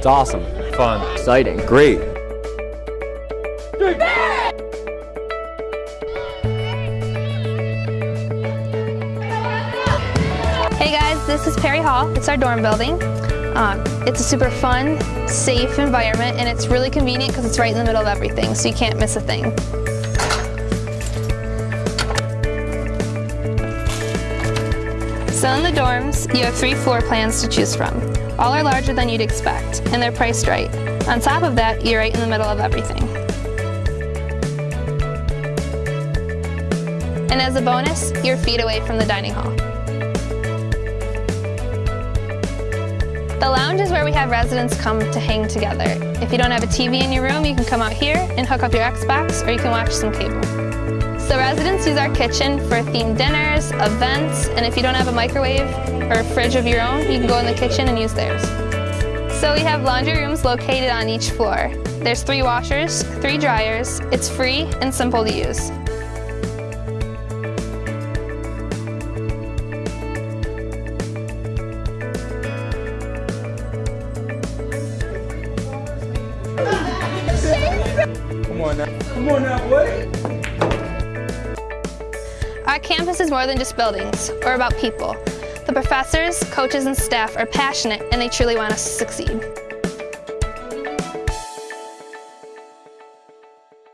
It's awesome. Fun. Exciting. Great. Hey guys, this is Perry Hall. It's our dorm building. Um, it's a super fun, safe environment and it's really convenient because it's right in the middle of everything, so you can't miss a thing. So in the dorms, you have three floor plans to choose from. All are larger than you'd expect, and they're priced right. On top of that, you're right in the middle of everything. And as a bonus, you're feet away from the dining hall. The lounge is where we have residents come to hang together. If you don't have a TV in your room, you can come out here and hook up your Xbox or you can watch some cable. So residents use our kitchen for themed dinners, events, and if you don't have a microwave or a fridge of your own, you can go in the kitchen and use theirs. So we have laundry rooms located on each floor. There's three washers, three dryers, it's free and simple to use. Come on now. Come on now, boy. Our campus is more than just buildings or about people. The professors, coaches, and staff are passionate and they truly want us to succeed.